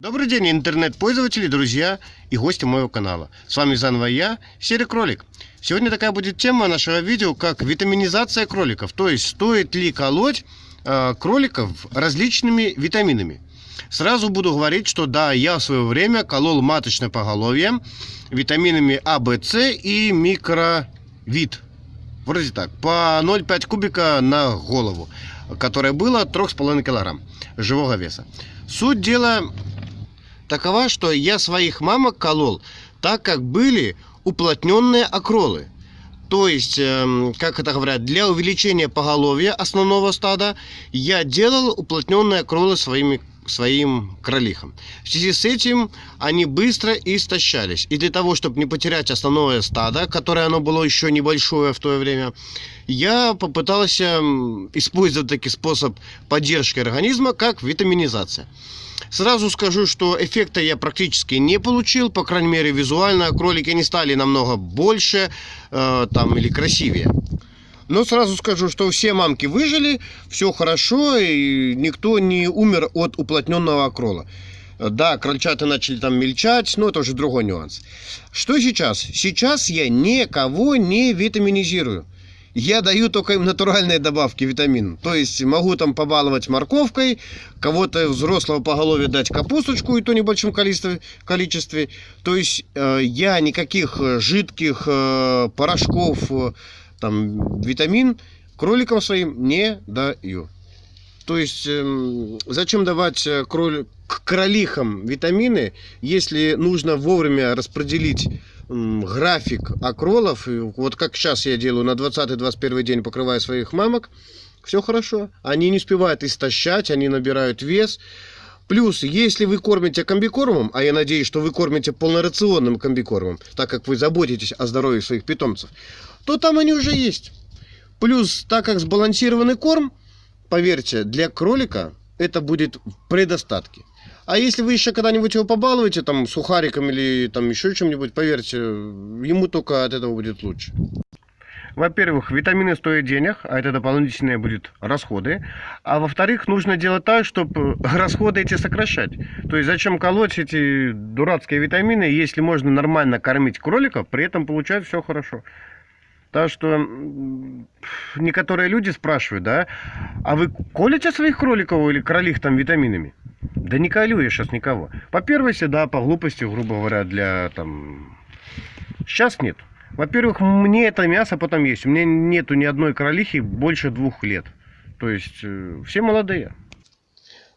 Добрый день, интернет-пользователи, друзья и гости моего канала. С вами заново я, Серый Кролик. Сегодня такая будет тема нашего видео, как витаминизация кроликов. То есть, стоит ли колоть э, кроликов различными витаминами. Сразу буду говорить, что да, я в свое время колол маточное поголовье витаминами А, В, С и микровид. Вроде так, по 0,5 кубика на голову, которое было 3,5 килограмм живого веса. Суть дела такова, что я своих мамок колол так, как были уплотненные окролы. То есть, эм, как это говорят, для увеличения поголовья основного стада я делал уплотненные окролы своими своим кролихам. В связи с этим они быстро истощались. И для того, чтобы не потерять основное стадо, которое оно было еще небольшое в то время, я попытался использовать такой способ поддержки организма, как витаминизация. Сразу скажу, что эффекта я практически не получил, по крайней мере визуально. Кролики не стали намного больше э, там, или красивее. Но сразу скажу, что все мамки выжили, все хорошо, и никто не умер от уплотненного окрола. Да, крольчата начали там мельчать, но это уже другой нюанс. Что сейчас? Сейчас я никого не витаминизирую. Я даю только им натуральные добавки витамин. То есть могу там побаловать морковкой, кого-то взрослого по голове дать капусточку, и то небольшом количестве. количестве. То есть э, я никаких жидких э, порошков, э, там, витамин кроликам своим не даю. То есть, э, зачем давать э, кроль... кролихам витамины, если нужно вовремя распределить график окролов. И вот как сейчас я делаю, на 20-21 день покрываю своих мамок. Все хорошо. Они не успевают истощать, они набирают вес. Плюс, если вы кормите комбикормом, а я надеюсь, что вы кормите полнорационным комбикормом, так как вы заботитесь о здоровье своих питомцев, то там они уже есть. Плюс, так как сбалансированный корм, поверьте, для кролика это будет в предостатке. А если вы еще когда-нибудь его побалуете, там, сухариком или там еще чем-нибудь, поверьте, ему только от этого будет лучше. Во-первых, витамины стоят денег, а это дополнительные будут расходы. А во-вторых, нужно делать так, чтобы расходы эти сокращать. То есть зачем колоть эти дурацкие витамины, если можно нормально кормить кроликов, при этом получать все хорошо. Так что некоторые люди спрашивают, да, а вы колите своих кроликов или кролих там витаминами? Да не колю я сейчас никого. По первости, да, по глупости, грубо говоря, для там... Сейчас нет. Во-первых, мне это мясо потом есть. У меня нету ни одной кролихи больше двух лет. То есть, э, все молодые.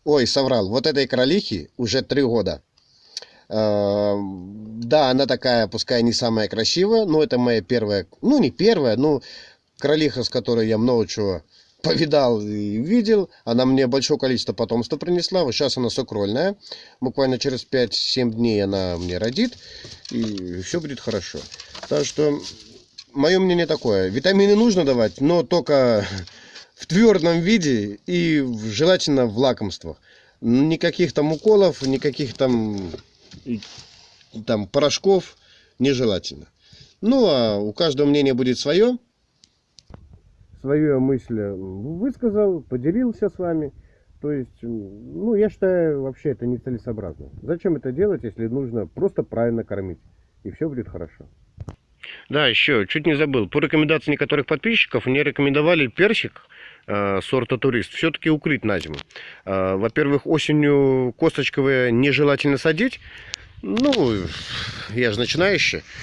Ой, соврал. Вот этой кролихи уже три года. Э, да, она такая, пускай не самая красивая, но это моя первая, ну не первая, но кролиха, с которой я много чего повидал и видел. Она мне большое количество потомства принесла. Вот сейчас она сокрольная. Буквально через 5-7 дней она мне родит. И все будет хорошо. Так что, мое мнение такое. Витамины нужно давать, но только в твердом виде и желательно в лакомствах. Никаких там уколов, никаких там, там порошков нежелательно. Ну, а у каждого мнение будет свое свою мысль высказал, поделился с вами. То есть, ну, я считаю, вообще это нецелесообразно. Зачем это делать, если нужно просто правильно кормить? И все будет хорошо. Да, еще, чуть не забыл. По рекомендации некоторых подписчиков мне рекомендовали персик э, сорта турист все-таки укрыть на зиму. Э, Во-первых, осенью косточковые нежелательно садить. Ну, я же начинающий.